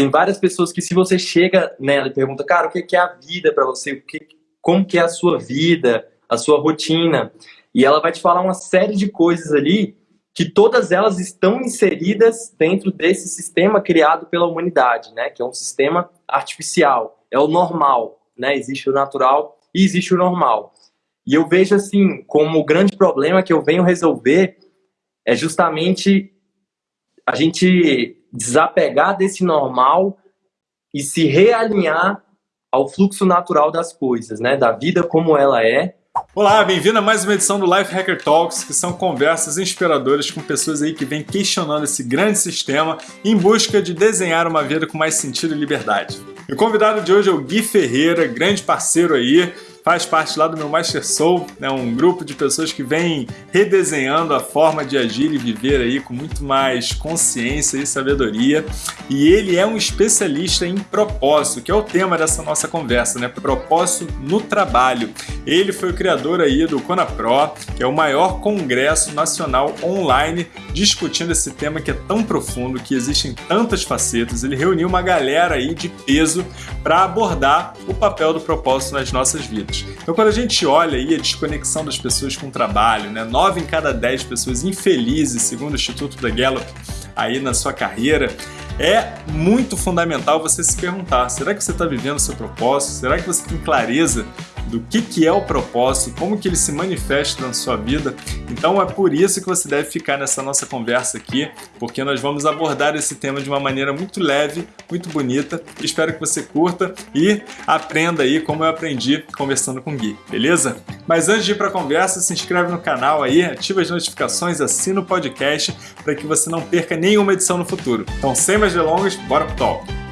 tem várias pessoas que se você chega nela e pergunta, cara, o que é a vida para você? O que, como que é a sua vida, a sua rotina? E ela vai te falar uma série de coisas ali que todas elas estão inseridas dentro desse sistema criado pela humanidade, né? Que é um sistema artificial, é o normal, né? Existe o natural e existe o normal. E eu vejo assim, como o grande problema que eu venho resolver é justamente a gente desapegar desse normal e se realinhar ao fluxo natural das coisas, né? Da vida como ela é. Olá, bem-vindo a mais uma edição do Life Hacker Talks, que são conversas inspiradoras com pessoas aí que vêm questionando esse grande sistema em busca de desenhar uma vida com mais sentido e liberdade. O convidado de hoje é o Gui Ferreira, grande parceiro aí, faz parte lá do meu Master Soul, né, um grupo de pessoas que vem redesenhando a forma de agir e viver aí com muito mais consciência e sabedoria. E ele é um especialista em propósito, que é o tema dessa nossa conversa, né? Propósito no trabalho. Ele foi o criador aí do Conapro, que é o maior congresso nacional online discutindo esse tema que é tão profundo, que existem tantas facetas. Ele reuniu uma galera aí de peso para abordar o papel do propósito nas nossas vidas. Então, quando a gente olha aí a desconexão das pessoas com o trabalho, né, 9 em cada 10 pessoas infelizes, segundo o Instituto da Gallup, aí na sua carreira, é muito fundamental você se perguntar: será que você está vivendo o seu propósito? Será que você tem clareza do que, que é o propósito, como que ele se manifesta na sua vida. Então é por isso que você deve ficar nessa nossa conversa aqui, porque nós vamos abordar esse tema de uma maneira muito leve, muito bonita. Espero que você curta e aprenda aí como eu aprendi conversando com o Gui, beleza? Mas antes de ir para a conversa, se inscreve no canal aí, ativa as notificações, assina o podcast para que você não perca nenhuma edição no futuro. Então, sem mais delongas, bora pro talk!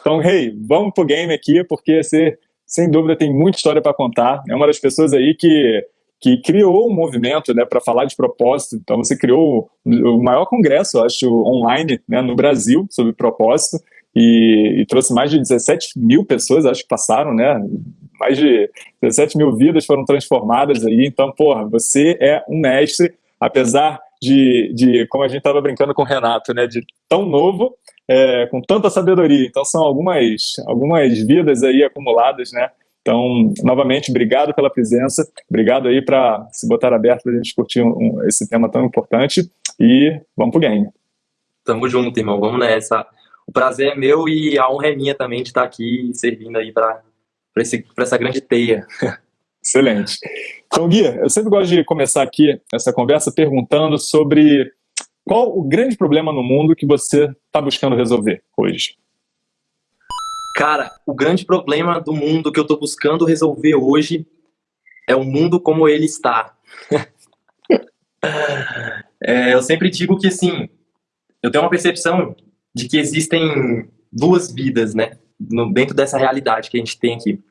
Então, hey, vamos pro game aqui, porque você, sem dúvida, tem muita história para contar. É uma das pessoas aí que, que criou um movimento né, para falar de propósito. Então, você criou o maior congresso, acho, online né, no Brasil sobre propósito. E, e, trouxe mais de 17 mil pessoas, acho que passaram, né? Mais de 17 mil vidas foram transformadas aí. Então, porra, você é um mestre, apesar de, de como a gente estava brincando com o Renato, né? De tão novo, é, com tanta sabedoria. Então são algumas, algumas vidas aí acumuladas, né? Então, novamente, obrigado pela presença, obrigado aí para se botar aberto para a gente discutir um, um, esse tema tão importante e vamos pro game. Tamo junto, irmão, vamos nessa. O prazer é meu e a honra é minha também de estar aqui servindo aí para essa grande teia. Excelente. Então, Gui, eu sempre gosto de começar aqui essa conversa perguntando sobre qual o grande problema no mundo que você está buscando resolver hoje? Cara, o grande problema do mundo que eu estou buscando resolver hoje é o mundo como ele está. é, eu sempre digo que, assim, eu tenho uma percepção de que existem duas vidas, né? No, dentro dessa realidade que a gente tem aqui.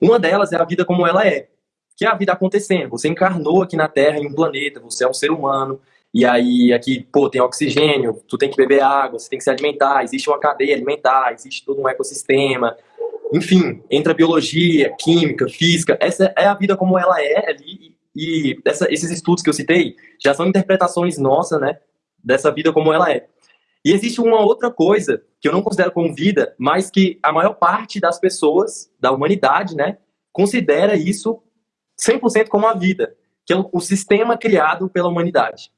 Uma delas é a vida como ela é, que é a vida acontecendo. Você encarnou aqui na Terra, em um planeta, você é um ser humano, e aí aqui, pô, tem oxigênio, tu tem que beber água, você tem que se alimentar, existe uma cadeia alimentar, existe todo um ecossistema. Enfim, entra biologia, química, física, essa é a vida como ela é ali e essa, esses estudos que eu citei já são interpretações nossas, né, dessa vida como ela é. E existe uma outra coisa que eu não considero como vida, mas que a maior parte das pessoas, da humanidade, né, considera isso 100% como a vida, que é o, o sistema criado pela humanidade.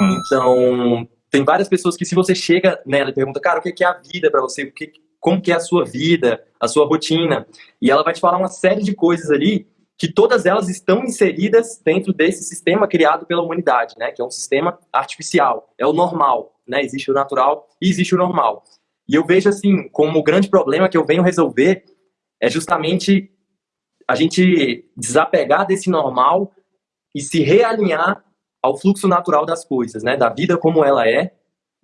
Então, tem várias pessoas que se você chega nela e pergunta, cara, o que é a vida para você? O que, como que é a sua vida, a sua rotina? E ela vai te falar uma série de coisas ali que todas elas estão inseridas dentro desse sistema criado pela humanidade, né? Que é um sistema artificial, é o normal, né? Existe o natural e existe o normal. E eu vejo assim, como o grande problema que eu venho resolver é justamente a gente desapegar desse normal e se realinhar ao fluxo natural das coisas, né? Da vida como ela é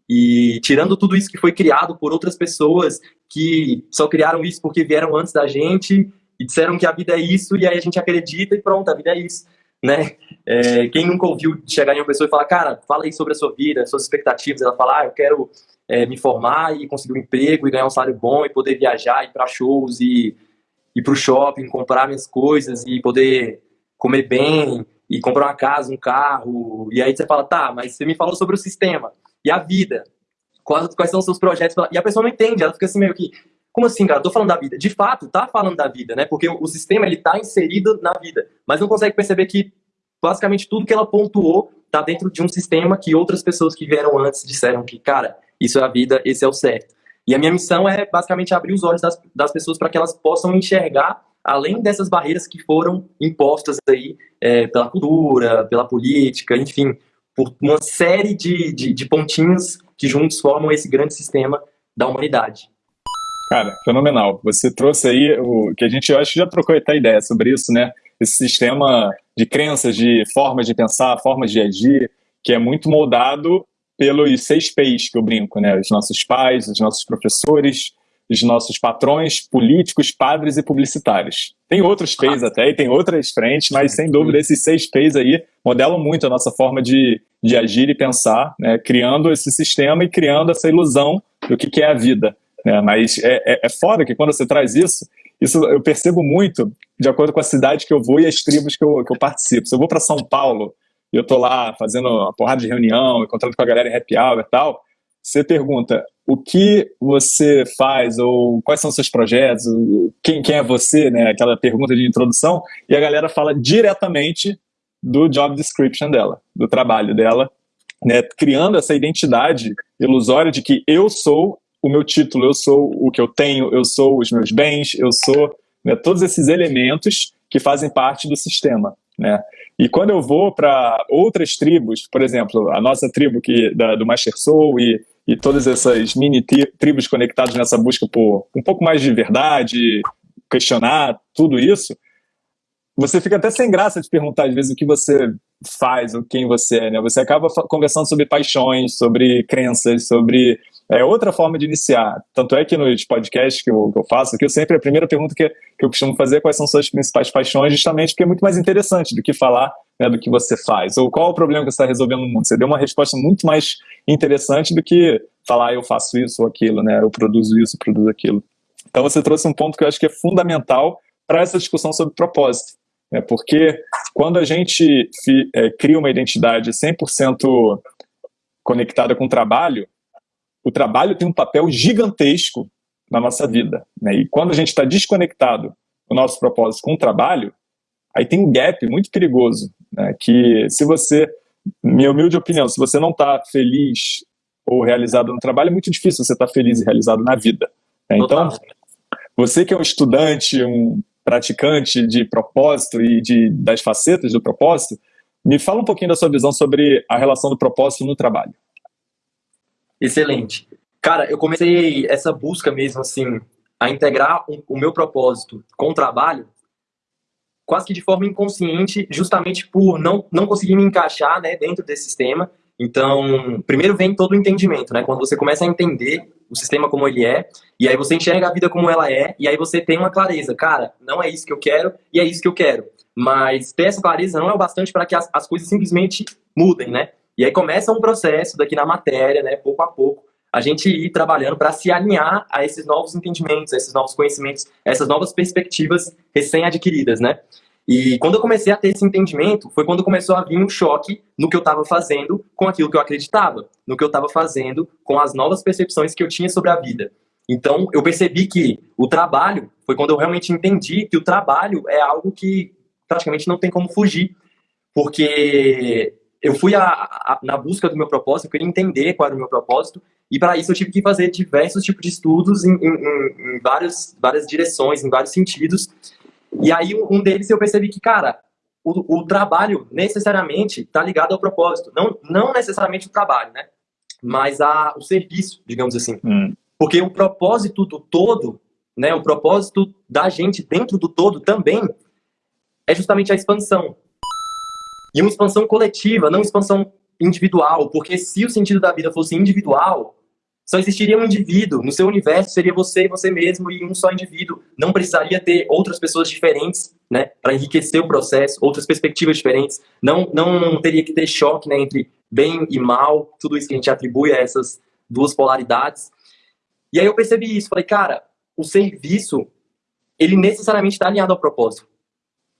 e tirando tudo isso que foi criado por outras pessoas que só criaram isso porque vieram antes da gente e disseram que a vida é isso e aí a gente acredita e pronto, a vida é isso, né? É, quem nunca ouviu chegar em uma pessoa e falar, cara, fala aí sobre a sua vida, suas expectativas, ela fala, ah, eu quero é, me formar e conseguir um emprego e ganhar um salário bom e poder viajar, ir para shows e ir para o shopping, comprar minhas coisas e poder comer bem e comprar uma casa, um carro, e aí você fala, tá, mas você me falou sobre o sistema e a vida. Quais, quais são os seus projetos? E a pessoa não entende, ela fica assim meio que, como assim, cara? Eu tô falando da vida. De fato, tá falando da vida, né? Porque o, sistema, ele tá inserido na vida, mas não consegue perceber que basicamente tudo que ela pontuou tá dentro de um sistema que outras pessoas que vieram antes disseram que, cara, isso é a vida, esse é o certo. E a minha missão é basicamente abrir os olhos das, das pessoas para que elas possam enxergar além dessas barreiras que foram impostas aí é, pela cultura, pela política, enfim, por uma série de, de, de pontinhos que juntos formam esse grande sistema da humanidade. Cara, fenomenal. Você trouxe aí o que a gente, eu acho que já trocou até ideia sobre isso, né? Esse sistema de crenças, de formas de pensar, formas de agir, que é muito moldado pelos seis P's que eu brinco, né? Os nossos pais, os nossos professores, os nossos patrões políticos, padres e publicitários. Tem outros P's até, e tem outras frentes, mas sem dúvida esses seis P's aí modelam muito a nossa forma de, de agir e pensar, né? criando esse sistema e criando essa ilusão do que, que é a vida. Né? Mas é, é, é foda que quando você traz isso, isso eu percebo muito de acordo com a cidade que eu vou e as tribos que eu, que eu participo. Se eu vou para São Paulo e eu tô lá fazendo uma porrada de reunião, encontrando com a galera em happy hour e tal, você pergunta o que você faz ou quais são seus projetos, quem, quem é você, né? Aquela pergunta de introdução, e a galera fala diretamente do job description dela, do trabalho dela, né? Criando essa identidade ilusória de que eu sou o meu título, eu sou o que eu tenho, eu sou os meus bens, eu sou né, todos esses elementos que fazem parte do sistema, né? E quando eu vou para outras tribos, por exemplo, a nossa tribo que, da, do Master Soul e e todas essas mini tribos conectadas nessa busca por um pouco mais de verdade, questionar tudo isso, você fica até sem graça de perguntar às vezes o que você faz, ou quem você é, né? Você acaba conversando sobre paixões, sobre crenças, sobre é, outra forma de iniciar. Tanto é que nos podcasts que eu, que eu faço, que eu sempre, a primeira pergunta que, que eu costumo fazer é quais são suas principais paixões, justamente porque é muito mais interessante do que falar né, do que você faz, ou qual é o problema que você está resolvendo no mundo. Você deu uma resposta muito mais interessante do que falar ah, eu faço isso ou aquilo, né, eu produzo isso, produzo aquilo. Então você trouxe um ponto que eu acho que é fundamental para essa discussão sobre propósito. Né, porque quando a gente é, cria uma identidade 100% conectada com o trabalho, o trabalho tem um papel gigantesco na nossa vida. Né? E quando a gente está desconectado do nosso propósito com o trabalho, aí tem um gap muito perigoso, né? que se você, minha humilde opinião, se você não está feliz ou realizado no trabalho, é muito difícil você estar tá feliz e realizado na vida. Né? Então, você que é um estudante, um praticante de propósito e de, das facetas do propósito, me fala um pouquinho da sua visão sobre a relação do propósito no trabalho. Excelente. Cara, eu comecei essa busca mesmo, assim, a integrar o meu propósito com o trabalho quase que de forma inconsciente, justamente por não, não conseguir me encaixar né, dentro desse sistema. Então, primeiro vem todo o entendimento, né? Quando você começa a entender o sistema como ele é, e aí você enxerga a vida como ela é, e aí você tem uma clareza, cara, não é isso que eu quero, e é isso que eu quero. Mas ter essa clareza não é o bastante para que as, as coisas simplesmente mudem, né? E aí começa um processo daqui na matéria, né, pouco a pouco, a gente ir trabalhando para se alinhar a esses novos entendimentos, a esses novos conhecimentos, a essas novas perspectivas recém-adquiridas, né? E quando eu comecei a ter esse entendimento, foi quando começou a vir um choque no que eu estava fazendo com aquilo que eu acreditava, no que eu estava fazendo com as novas percepções que eu tinha sobre a vida. Então, eu percebi que o trabalho, foi quando eu realmente entendi que o trabalho é algo que praticamente não tem como fugir, porque eu fui a, a, na busca do meu propósito, eu queria entender qual era o meu propósito, e para isso eu tive que fazer diversos tipos de estudos em, em, em vários, várias direções, em vários sentidos. E aí um deles eu percebi que, cara, o, o trabalho necessariamente está ligado ao propósito. Não, não necessariamente o trabalho, né? Mas a, o serviço, digamos assim. Hum. Porque o propósito do todo, né? O propósito da gente dentro do todo também é justamente a expansão. E uma expansão coletiva, não expansão individual, porque se o sentido da vida fosse individual, só existiria um indivíduo. No seu universo seria você e você mesmo e um só indivíduo. Não precisaria ter outras pessoas diferentes, né, para enriquecer o processo, outras perspectivas diferentes. Não, não teria que ter choque, né, entre bem e mal, tudo isso que a gente atribui a essas duas polaridades. E aí eu percebi isso, falei, cara, o serviço, ele necessariamente está alinhado ao propósito.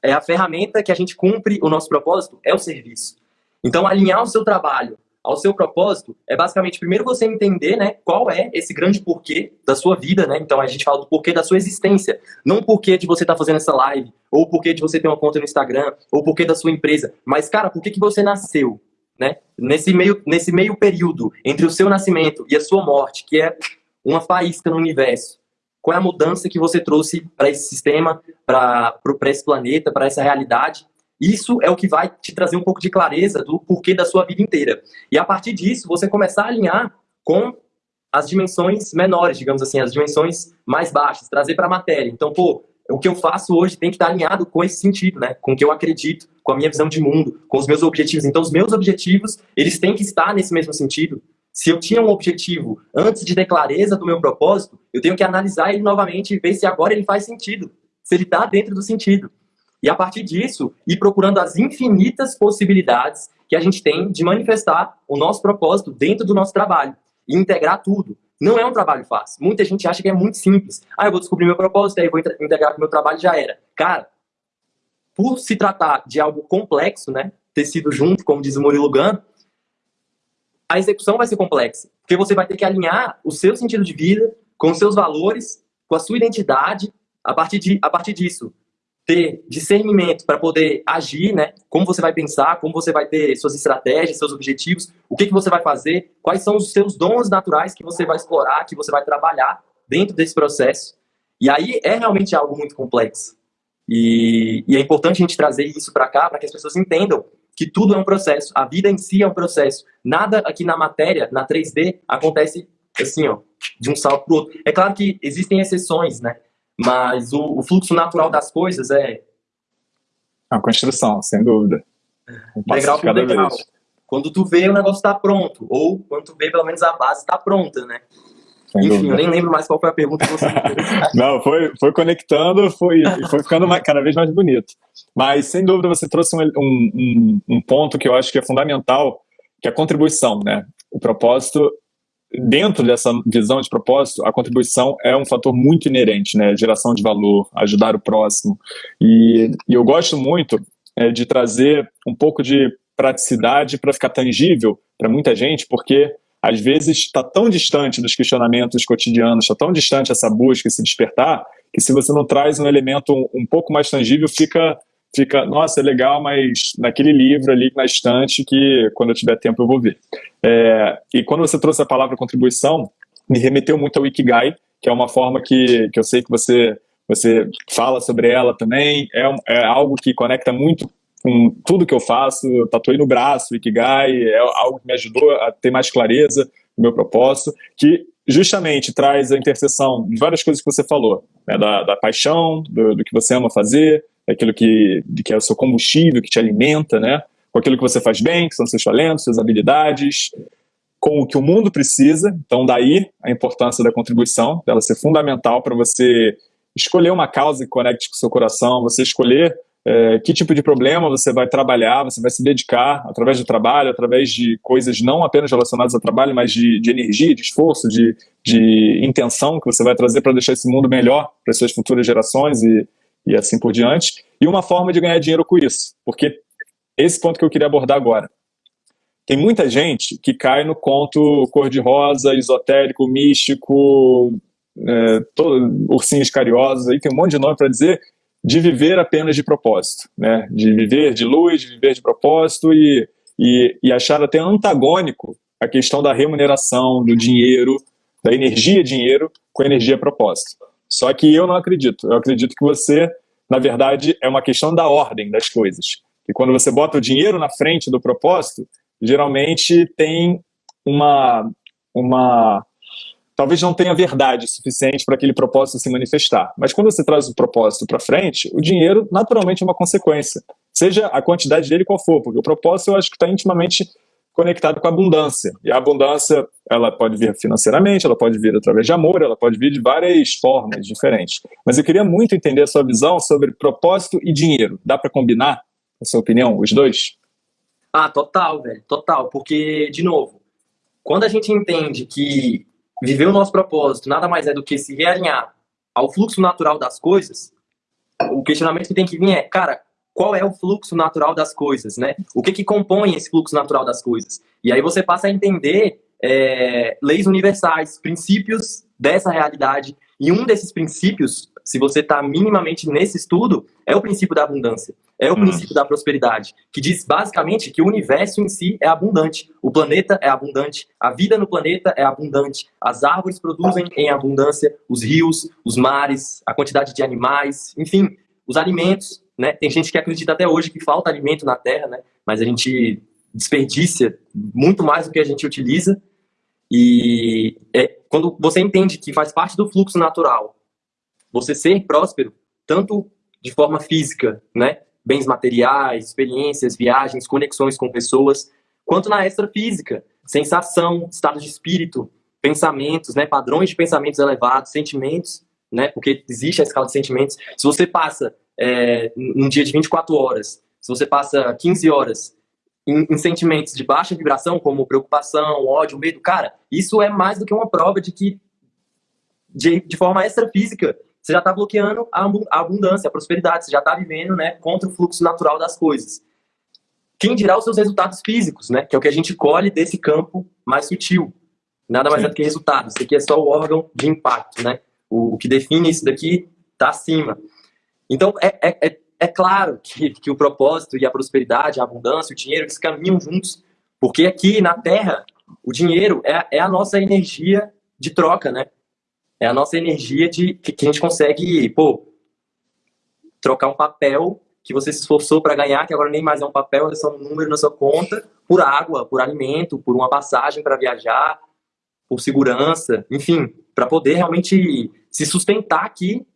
É a ferramenta que a gente cumpre o nosso propósito é o serviço. Então, alinhar o seu trabalho ao seu propósito é basicamente primeiro você entender, né, qual é esse grande porquê da sua vida, né? Então a gente fala do porquê da sua existência, não o porquê de você estar tá fazendo essa live, ou o porquê de você ter uma conta no Instagram, ou o porquê da sua empresa, mas cara, por que que você nasceu, né? Nesse meio nesse meio período entre o seu nascimento e a sua morte, que é uma faísca no universo. Qual é a mudança que você trouxe para esse sistema, para esse planeta, para essa realidade? Isso é o que vai te trazer um pouco de clareza do porquê da sua vida inteira. E a partir disso, você começar a alinhar com as dimensões menores, digamos assim, as dimensões mais baixas, trazer para a matéria. Então, pô, o que eu faço hoje tem que estar alinhado com esse sentido, né? Com o que eu acredito, com a minha visão de mundo, com os meus objetivos. Então, os meus objetivos, eles têm que estar nesse mesmo sentido. Se eu tinha um objetivo antes de ter clareza do meu propósito, eu tenho que analisar ele novamente e ver se agora ele faz sentido, se ele está dentro do sentido. E a partir disso, ir procurando as infinitas possibilidades que a gente tem de manifestar o nosso propósito dentro do nosso trabalho e integrar tudo. Não é um trabalho fácil. Muita gente acha que é muito simples. Ah, eu vou descobrir meu propósito, aí vou integrar com o meu trabalho já era. Cara, por se tratar de algo complexo, né, tecido junto, como diz o Murilo Gun, a execução vai ser complexa. Porque você vai ter que alinhar o seu sentido de vida com os seus valores, com a sua identidade, a partir, de, a partir disso, ter discernimento para poder agir, né? Como você vai pensar, como você vai ter suas estratégias, seus objetivos, o que, que você vai fazer, quais são os seus dons naturais que você vai explorar, que você vai trabalhar dentro desse processo. E aí é realmente algo muito complexo. E, e é importante a gente trazer isso para cá, para que as pessoas entendam que tudo é um processo, a vida em si é um processo. Nada aqui na matéria, na 3D, acontece assim, ó, de um salto para o outro. É claro que existem exceções, né? Mas o, o fluxo natural das coisas é. A construção, sem dúvida. Um degrau por degrau. Vez. Quando tu vê, o negócio está pronto. Ou quando tu vê, pelo menos a base está pronta, né? Enfim, dúvida. eu nem lembro mais qual foi a pergunta que você fez. Não, foi, foi conectando, foi, foi ficando mais, cada vez mais bonito. Mas, sem dúvida, você trouxe um, um, um ponto que eu acho que é fundamental, que é a contribuição, né? O propósito dentro dessa visão de propósito, a contribuição é um fator muito inerente, né? Geração de valor, ajudar o próximo. E, e eu gosto muito é, de trazer um pouco de praticidade para ficar tangível para muita gente, porque às vezes está tão distante dos questionamentos cotidianos, está tão distante essa busca, esse despertar, que se você não traz um elemento um, um pouco mais tangível, fica fica, nossa, é legal, mas naquele livro ali na estante que quando eu tiver tempo eu vou ver. É, e quando você trouxe a palavra contribuição, me remeteu muito ao Ikigai, que é uma forma que, que eu sei que você, você fala sobre ela também, é, é algo que conecta muito com tudo que eu faço, eu tatuei no braço, Ikigai, é algo que me ajudou a ter mais clareza no meu propósito, que justamente traz a interseção de várias coisas que você falou, né, da, da paixão, do, do que você ama fazer, aquilo que, que é o seu combustível, que te alimenta, né? Com aquilo que você faz bem, que são seus talentos, suas habilidades, com o que o mundo precisa. Então, daí a importância da contribuição, dela ser fundamental para você escolher uma causa que conecte com o seu coração, você escolher é, que tipo de problema você vai trabalhar, você vai se dedicar através do trabalho, através de coisas não apenas relacionadas ao trabalho, mas de, de energia, de esforço, de, de intenção que você vai trazer para deixar esse mundo melhor para as suas futuras gerações e, e assim por diante, e uma forma de ganhar dinheiro com isso, porque esse ponto que eu queria abordar agora. Tem muita gente que cai no conto cor-de-rosa, esotérico, místico, é, todo, ursinhos cariosos, aí tem um monte de nome para dizer, de viver apenas de propósito, né? de viver de luz, de viver de propósito e, e, e achar até antagônico a questão da remuneração, do dinheiro, da energia dinheiro com energia propósito. Só que eu não acredito. Eu acredito que você, na verdade, é uma questão da ordem das coisas. E quando você bota o dinheiro na frente do propósito, geralmente tem uma, uma talvez não tenha verdade suficiente para aquele propósito se manifestar. Mas quando você traz o propósito para frente, o dinheiro naturalmente é uma consequência, seja a quantidade dele qual for, porque o propósito eu acho que está intimamente conectado com a abundância. E a abundância, ela pode vir financeiramente, ela pode vir através de amor, ela pode vir de várias formas diferentes. Mas eu queria muito entender a sua visão sobre propósito e dinheiro. Dá para combinar, na sua opinião, os dois? Ah, total, velho, total. Porque, de novo, quando a gente entende que viver o nosso propósito nada mais é do que se realinhar ao fluxo natural das coisas, o questionamento que tem que vir é, cara, qual é o fluxo natural das coisas, né? O que que compõe esse fluxo natural das coisas? E aí você passa a entender é, leis universais, princípios dessa realidade. E um desses princípios, se você está minimamente nesse estudo, é o princípio da abundância. É o hum. princípio da prosperidade, que diz basicamente que o universo em si é abundante. O planeta é abundante, a vida no planeta é abundante, as árvores produzem em abundância, os rios, os mares, a quantidade de animais, enfim, os alimentos. Né? Tem gente que acredita até hoje que falta alimento na Terra, né? mas a gente desperdiça muito mais do que a gente utiliza. E é, quando você entende que faz parte do fluxo natural, você ser próspero, tanto de forma física, né, bens materiais, experiências, viagens, conexões com pessoas, quanto na extrafísica, sensação, estado de espírito, pensamentos, né, padrões de pensamentos elevados, sentimentos, né, porque existe a escala de sentimentos. Se você passa é, um dia de 24 horas, se você passa 15 horas em, em, sentimentos de baixa vibração, como preocupação, ódio, medo, cara, isso é mais do que uma prova de que, de, de forma extrafísica, você já está bloqueando a abundância, a prosperidade, você já está vivendo né, contra o fluxo natural das coisas. Quem dirá os seus resultados físicos, né? Que é o que a gente colhe desse campo mais sutil. Nada mais Sim. é do que resultado. Isso aqui é só o órgão de impacto, né? O, o que define isso daqui está acima. Então, é, é, é é claro que, que o propósito e a prosperidade, a abundância, o dinheiro, eles caminham juntos. Porque aqui na Terra, o dinheiro é, é a nossa energia de troca, né? É a nossa energia de que, que a gente consegue, pô, trocar um papel que você se esforçou para ganhar, que agora nem mais é um papel, é só um número na sua conta, por água, por alimento, por uma passagem para viajar, por segurança, enfim, para poder realmente se sustentar aqui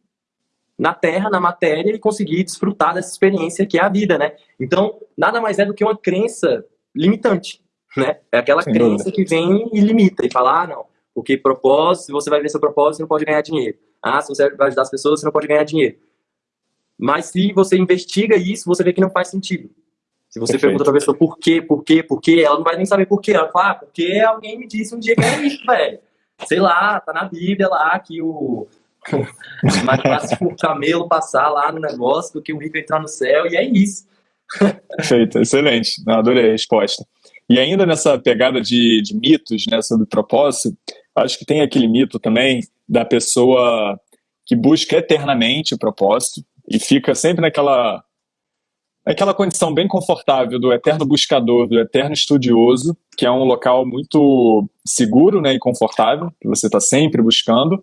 na terra, na matéria e conseguir desfrutar dessa experiência que é a vida, né? Então, nada mais é do que uma crença limitante, né? É aquela Sem crença dúvida. que vem e limita e fala, ah, não, porque propósito, se você vai ver seu propósito, você não pode ganhar dinheiro. Ah, se você vai ajudar as pessoas, você não pode ganhar dinheiro. Mas se você investiga isso, você vê que não faz sentido. Se você Perfeito. pergunta pra pessoa por quê, por quê, por quê, ela não vai nem saber por quê. Ela fala, ah, porque alguém me disse um dia que é isso, velho. Sei lá, tá na Bíblia lá que o, mais fácil o camelo passar lá no negócio do que o rico entrar no céu, e é isso. Perfeito, excelente. Não, adorei a resposta. E ainda nessa pegada de, de mitos né, sobre propósito, acho que tem aquele mito também da pessoa que busca eternamente o propósito e fica sempre naquela naquela condição bem confortável do eterno buscador, do eterno estudioso, que é um local muito seguro né, e confortável, que você está sempre buscando,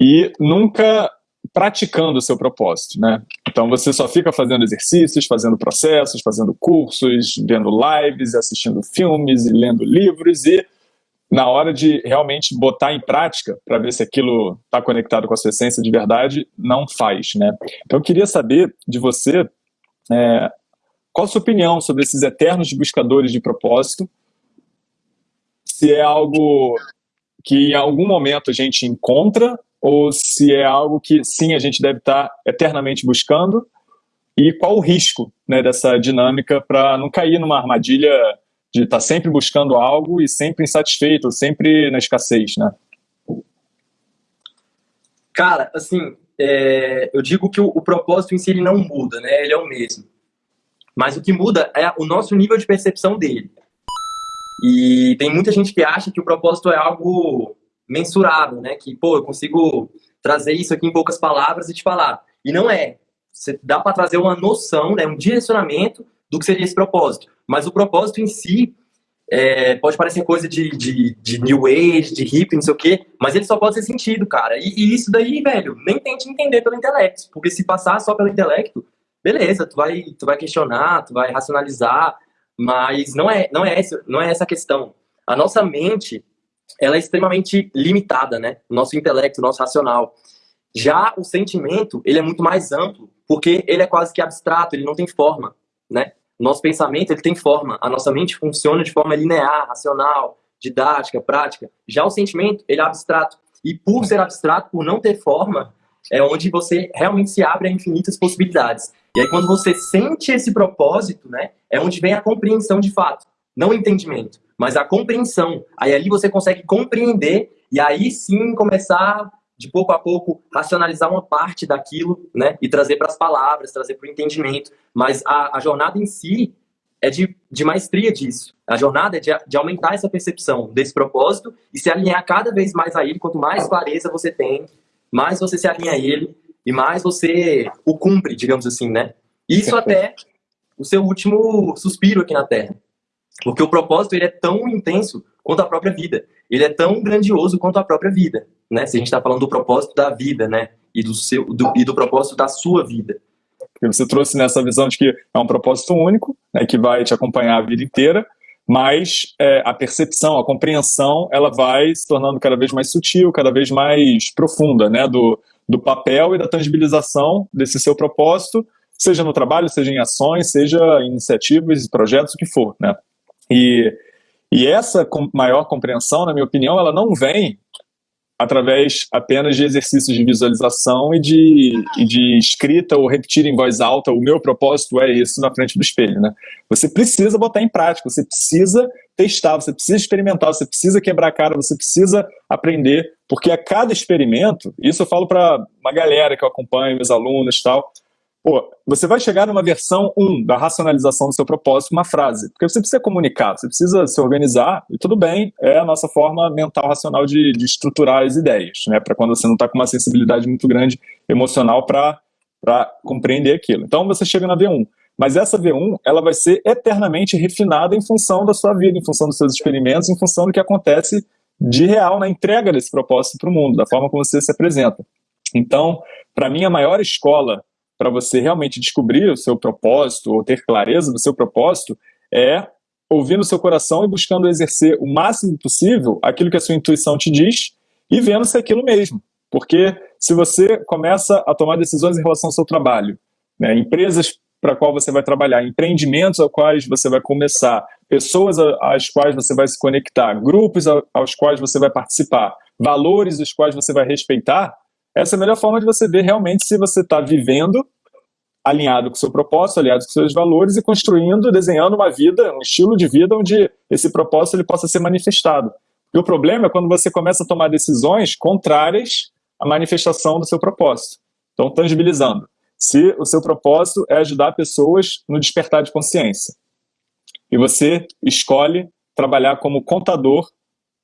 e nunca praticando o seu propósito, né? Então você só fica fazendo exercícios, fazendo processos, fazendo cursos, vendo lives, assistindo filmes e lendo livros e na hora de realmente botar em prática para ver se aquilo está conectado com a sua essência de verdade, não faz, né? Então eu queria saber de você é, qual a sua opinião sobre esses eternos buscadores de propósito, se é algo que em algum momento a gente encontra ou se é algo que sim a gente deve estar eternamente buscando e qual o risco né, dessa dinâmica para não cair numa armadilha de estar sempre buscando algo e sempre insatisfeito, sempre na escassez, né? Cara, assim, é, eu digo que o, o, propósito em si ele não muda, né? Ele é o mesmo. Mas o que muda é o nosso nível de percepção dele. E tem muita gente que acha que o propósito é algo mensurável, né? Que, pô, eu consigo trazer isso aqui em poucas palavras e te falar. E não é. Você dá para trazer uma noção, né, um direcionamento do que seria esse propósito. Mas o propósito em si é, pode parecer coisa de, de, de, New Age, de hippie, não sei o quê, mas ele só pode ser sentido, cara. E, e, isso daí, velho, nem tente entender pelo intelecto. Porque se passar só pelo intelecto, beleza, tu vai, tu vai questionar, tu vai racionalizar, mas não é, não é, essa, não é essa a questão. A nossa mente, ela é extremamente limitada, né? O nosso intelecto, o nosso racional. Já o sentimento, ele é muito mais amplo, porque ele é quase que abstrato, ele não tem forma, né? Nosso pensamento, ele tem forma. A nossa mente funciona de forma linear, racional, didática, prática. Já o sentimento, ele é abstrato. E por ser abstrato, por não ter forma, é onde você realmente se abre a infinitas possibilidades. E aí, quando você sente esse propósito, né, é onde vem a compreensão de fato, não o entendimento mas a compreensão. Aí ali você consegue compreender e aí sim começar de pouco a pouco racionalizar uma parte daquilo, né, e trazer para as palavras, trazer para o entendimento, mas a, a, jornada em si é de, de maestria disso. A jornada é de, de aumentar essa percepção desse propósito e se alinhar cada vez mais a ele. Quanto mais clareza você tem, mais você se alinha a ele e mais você o cumpre, digamos assim, né? Isso até o seu último suspiro aqui na Terra. Porque o propósito ele é tão intenso quanto a própria vida. Ele é tão grandioso quanto a própria vida, né? Se a gente está falando do propósito da vida, né? E do seu do, e do propósito da sua vida. Você trouxe nessa visão de que é um propósito único, né, que vai te acompanhar a vida inteira, mas é, a percepção, a compreensão, ela vai se tornando cada vez mais sutil, cada vez mais profunda, né, do, do papel e da tangibilização desse seu propósito, seja no trabalho, seja em ações, seja em iniciativas, projetos, o que for, né. E, e essa maior compreensão, na minha opinião, ela não vem através apenas de exercícios de visualização e de, e de escrita ou repetir em voz alta, o meu propósito é isso na frente do espelho, né? Você precisa botar em prática, você precisa testar, você precisa experimentar, você precisa quebrar a cara, você precisa aprender, porque a cada experimento, isso eu falo para uma galera que eu acompanho, meus alunos e tal, Pô, você vai chegar numa versão 1 da racionalização do seu propósito, uma frase. Porque você precisa comunicar, você precisa se organizar, e tudo bem, é a nossa forma mental, racional de, de estruturar as ideias, né? Para quando você não está com uma sensibilidade muito grande emocional para compreender aquilo. Então você chega na V1. Mas essa V1, ela vai ser eternamente refinada em função da sua vida, em função dos seus experimentos, em função do que acontece de real na entrega desse propósito para o mundo, da forma como você se apresenta. Então, para mim, a maior escola para você realmente descobrir o seu propósito ou ter clareza do seu propósito é ouvindo o seu coração e buscando exercer o máximo possível aquilo que a sua intuição te diz e vendo se é aquilo mesmo. Porque se você começa a tomar decisões em relação ao seu trabalho, né, empresas para qual você vai trabalhar, empreendimentos aos quais você vai começar, pessoas às quais você vai se conectar, grupos aos quais você vai participar, valores os quais você vai respeitar, essa é a melhor forma de você ver realmente se você está vivendo alinhado com o seu propósito, alinhado com seus valores e construindo, desenhando uma vida, um estilo de vida onde esse propósito ele possa ser manifestado. E o problema é quando você começa a tomar decisões contrárias à manifestação do seu propósito. Então, tangibilizando. Se o seu propósito é ajudar pessoas no despertar de consciência, e você escolhe trabalhar como contador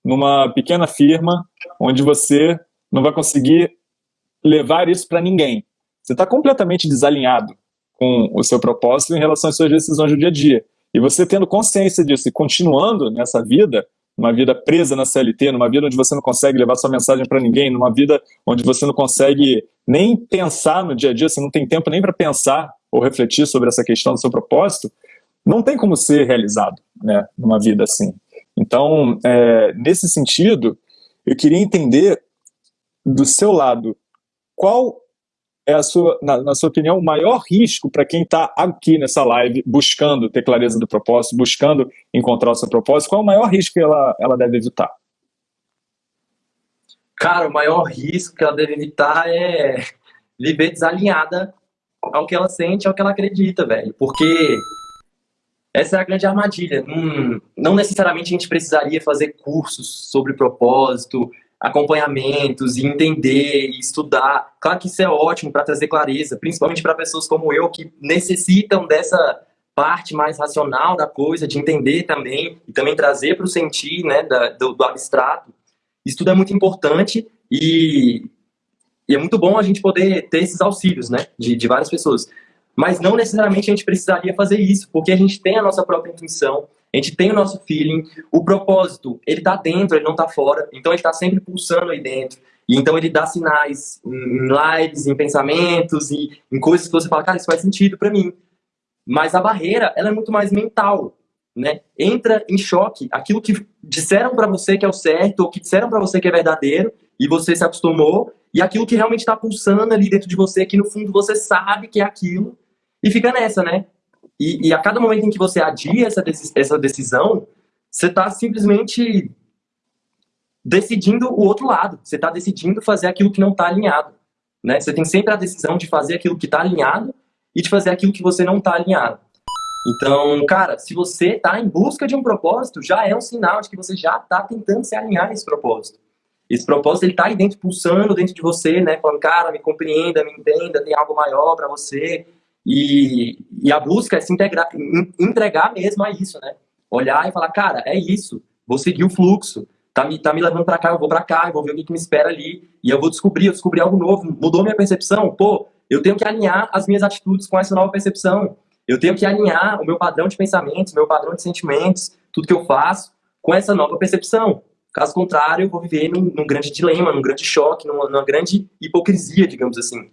numa pequena firma onde você não vai conseguir levar isso para ninguém. Você está completamente desalinhado com o seu propósito em relação às suas decisões do dia a dia. E você tendo consciência disso e continuando nessa vida, numa vida presa na CLT, numa vida onde você não consegue levar sua mensagem para ninguém, numa vida onde você não consegue nem pensar no dia a dia, você não tem tempo nem para pensar ou refletir sobre essa questão do seu propósito, não tem como ser realizado né, numa vida assim. Então, é, nesse sentido, eu queria entender do seu lado qual é, a sua, na, na sua opinião, o maior risco para quem está aqui nessa live buscando ter clareza do propósito, buscando encontrar o seu propósito? Qual é o maior risco que ela, ela deve evitar? Cara, o maior risco que ela deve evitar é viver desalinhada ao que ela sente, ao que ela acredita, velho. Porque essa é a grande armadilha. Hum, não necessariamente a gente precisaria fazer cursos sobre propósito, acompanhamentos e entender e estudar. Claro que isso é ótimo para trazer clareza, principalmente para pessoas como eu que necessitam dessa parte mais racional da coisa, de entender também e também trazer para o sentir, né, da, do, do, abstrato. Isso tudo é muito importante e, e, é muito bom a gente poder ter esses auxílios, né, de, de várias pessoas. Mas não necessariamente a gente precisaria fazer isso, porque a gente tem a nossa própria intuição, a gente tem o nosso feeling, o propósito, ele tá dentro, ele não tá fora, então ele tá sempre pulsando aí dentro. E então ele dá sinais em lives, em pensamentos, e em coisas que você fala, cara, isso faz sentido para mim. Mas a barreira, ela é muito mais mental, né? Entra em choque aquilo que disseram para você que é o certo, ou que disseram para você que é verdadeiro, e você se acostumou, e aquilo que realmente está pulsando ali dentro de você, que no fundo você sabe que é aquilo, e fica nessa, né? E, e, a cada momento em que você adia essa, essa decisão, você está simplesmente decidindo o outro lado. Você está decidindo fazer aquilo que não está alinhado. Né? Você tem sempre a decisão de fazer aquilo que está alinhado e de fazer aquilo que você não está alinhado. Então, cara, se você está em busca de um propósito, já é um sinal de que você já está tentando se alinhar nesse propósito. Esse propósito, ele tá aí dentro, pulsando dentro de você, né? Falando, cara, me compreenda, me entenda, tem algo maior para você. E, e a busca é se integrar, entregar mesmo a isso, né? Olhar e falar, cara, é isso, vou seguir o fluxo, tá me, tá me levando para cá, eu vou para cá, eu vou ver o que, que, me espera ali, e eu vou descobrir, eu descobri algo novo, mudou minha percepção, pô, eu tenho que alinhar as minhas atitudes com essa nova percepção, eu tenho que alinhar o meu padrão de pensamentos, meu padrão de sentimentos, tudo que eu faço, com essa nova percepção. Caso contrário, eu vou viver num, num grande dilema, num grande choque, numa, numa grande hipocrisia, digamos assim.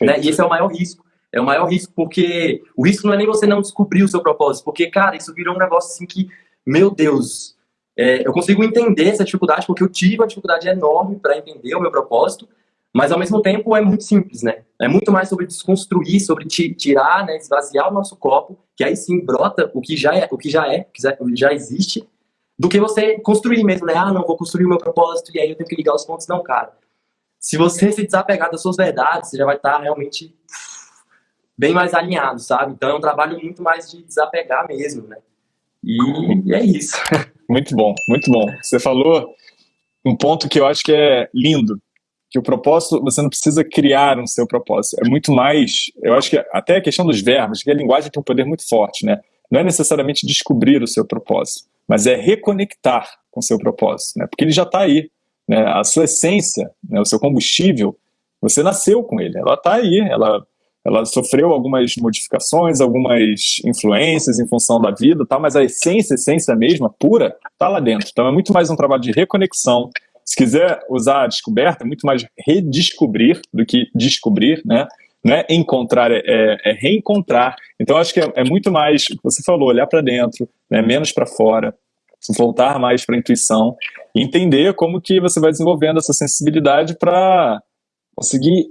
Né? E esse é o maior risco. É o maior risco, porque o risco não é nem você não descobrir o seu propósito, porque, cara, isso virou um negócio assim que, meu Deus, é, eu consigo entender essa dificuldade, porque eu tive uma dificuldade enorme para entender o meu propósito, mas ao mesmo tempo é muito simples, né? É muito mais sobre desconstruir, sobre tirar, né, esvaziar o nosso copo, que aí sim brota o que já é, o que já é, que já existe, do que você construir mesmo, né? Ah, não, vou construir o meu propósito e aí eu tenho que ligar os pontos. Não, cara. Se você se desapegar das suas verdades, você já vai estar realmente bem mais alinhado, sabe? Então é um trabalho muito mais de desapegar mesmo, né? E é isso. Muito bom, muito bom. Você falou um ponto que eu acho que é lindo, que o propósito, você não precisa criar um seu propósito. É muito mais, eu acho que até a questão dos verbos, que a linguagem tem um poder muito forte, né? Não é necessariamente descobrir o seu propósito, mas é reconectar com o seu propósito, né? Porque ele já está aí, né? A sua essência, né? o seu combustível, você nasceu com ele, ela está aí, ela ela sofreu algumas modificações, algumas influências em função da vida, tá? mas a essência, a essência mesma, pura, está lá dentro. Então é muito mais um trabalho de reconexão. Se quiser usar a descoberta, é muito mais redescobrir do que descobrir, né? Não é encontrar, é, é, é reencontrar. Então acho que é, é, muito mais, você falou, olhar para dentro, né? menos para fora, voltar mais para a intuição, entender como que você vai desenvolvendo essa sensibilidade para conseguir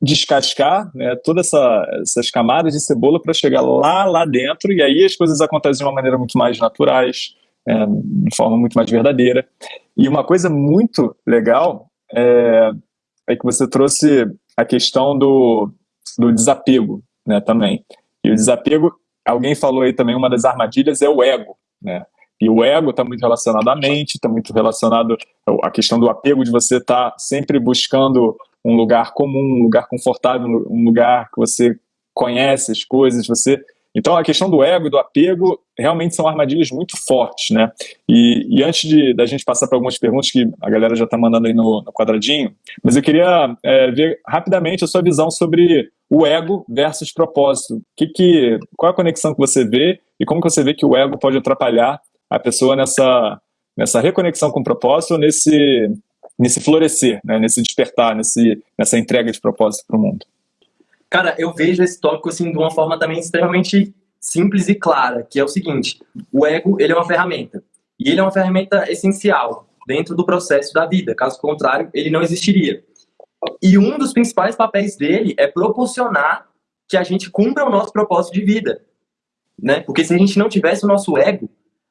descascar né, todas essa, essas camadas de cebola para chegar lá, lá dentro, e aí as coisas acontecem de uma maneira muito mais naturais, é, de forma muito mais verdadeira. E uma coisa muito legal é, é que você trouxe a questão do, do desapego né, também. E o desapego, alguém falou aí também, uma das armadilhas é o ego, né? E o ego está muito relacionado à mente, está muito relacionado à questão do apego, de você estar tá sempre buscando um lugar comum, um lugar confortável, um lugar que você conhece as coisas, você... Então, a questão do ego e do apego realmente são armadilhas muito fortes, né? E, e antes de, da gente passar para algumas perguntas que a galera já está mandando aí no, no, quadradinho, mas eu queria é, ver rapidamente a sua visão sobre o ego versus propósito. Que que, qual é a conexão que você vê e como que você vê que o ego pode atrapalhar a pessoa nessa, nessa reconexão com o propósito, nesse nesse florescer, né, nesse despertar, nesse, nessa entrega de propósito para o mundo? Cara, eu vejo esse tópico assim de uma forma também extremamente simples e clara, que é o seguinte: o ego ele é uma ferramenta e ele é uma ferramenta essencial dentro do processo da vida. Caso contrário, ele não existiria. E um dos principais papéis dele é proporcionar que a gente cumpra o nosso propósito de vida, né? Porque se a gente não tivesse o nosso ego,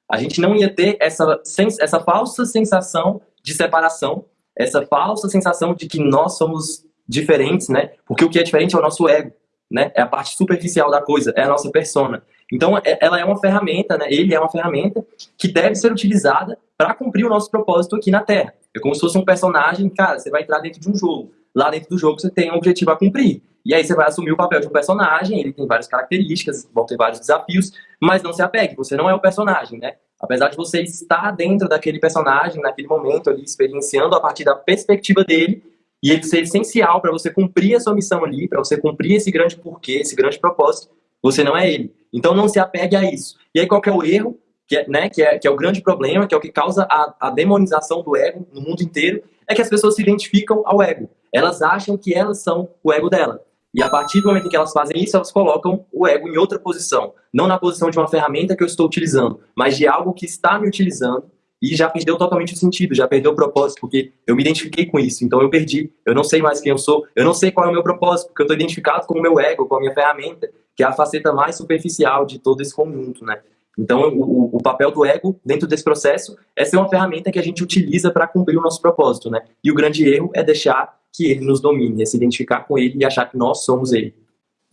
a gente não ia ter essa, essa falsa sensação de separação essa falsa sensação de que nós somos diferentes, né? Porque o que é diferente é o nosso ego, né? É a parte superficial da coisa, é a nossa persona. Então, é, ela é uma ferramenta, né? Ele é uma ferramenta que deve ser utilizada para cumprir o nosso propósito aqui na Terra. É como se fosse um personagem, cara, você vai entrar dentro de um jogo. Lá dentro do jogo você tem um objetivo a cumprir. E aí você vai assumir o papel de um personagem, ele tem várias características, vão ter vários desafios, mas não se apegue, você não é o personagem, né? Apesar de você estar dentro daquele personagem, naquele momento ali, experienciando a partir da perspectiva dele, e ele ser essencial para você cumprir a sua missão ali, para você cumprir esse grande porquê, esse grande propósito, você não é ele. Então não se apegue a isso. E aí qual é o erro, que é, né, que é, que é o grande problema, que é o que causa a, a demonização do ego no mundo inteiro, é que as pessoas se identificam ao ego. Elas acham que elas são o ego dela. E a partir do momento em que elas fazem isso, elas colocam o ego em outra posição. Não na posição de uma ferramenta que eu estou utilizando, mas de algo que está me utilizando e já perdeu totalmente o sentido, já perdeu o propósito, porque eu me identifiquei com isso, então eu perdi. Eu não sei mais quem eu sou, eu não sei qual é o meu propósito, porque eu estou identificado com o meu ego, com a minha ferramenta, que é a faceta mais superficial de todo esse conjunto, né? Então, o, o, papel do ego dentro desse processo é ser uma ferramenta que a gente utiliza para cumprir o nosso propósito, né? E o grande erro é deixar que ele nos domine, é se identificar com ele e achar que nós somos ele.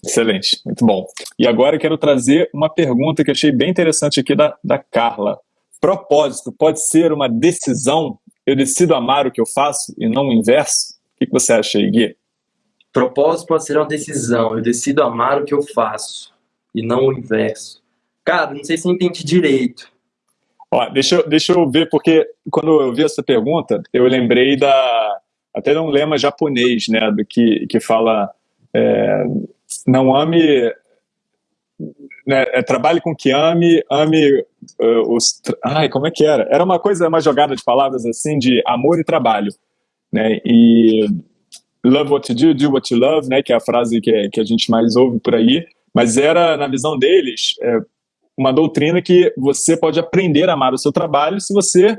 Excelente, muito bom. E agora eu quero trazer uma pergunta que eu achei bem interessante aqui da, da Carla. Propósito pode ser uma decisão? eu decido amar o que eu faço e não o inverso? O que, você acha aí, Gui? Propósito pode ser uma decisão. Eu decido amar o que eu faço e não o inverso. Cara, não sei se eu entendi direito. Ó, deixa, eu, deixa eu ver, porque quando eu vi essa pergunta, eu lembrei da até um lema japonês, né, do que, que fala é, não ame né, é, trabalhe com que ame, ame uh, os. Ai, como é que era? Era uma coisa, uma jogada de palavras assim de amor e trabalho, né? E love what you do, do what you love, né? Que é a frase que, que a gente mais ouve por aí. Mas era, na visão deles, é, uma doutrina que você pode aprender a amar o seu trabalho se você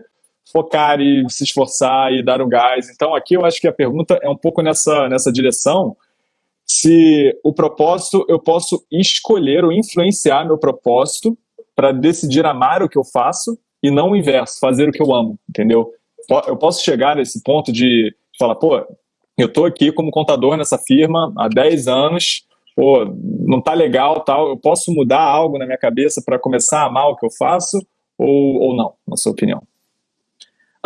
focar e se esforçar e dar o gás. Então, aqui eu acho que a pergunta é um pouco nessa, nessa direção se o propósito, eu posso escolher ou influenciar meu propósito para decidir amar o que eu faço e não o inverso, fazer o que eu amo, entendeu? Eu posso chegar nesse ponto de falar, pô, eu tô aqui como contador nessa firma há 10 anos, pô, não tá legal, tal, eu posso mudar algo na minha cabeça para começar a amar o que eu faço ou, ou não, na sua opinião?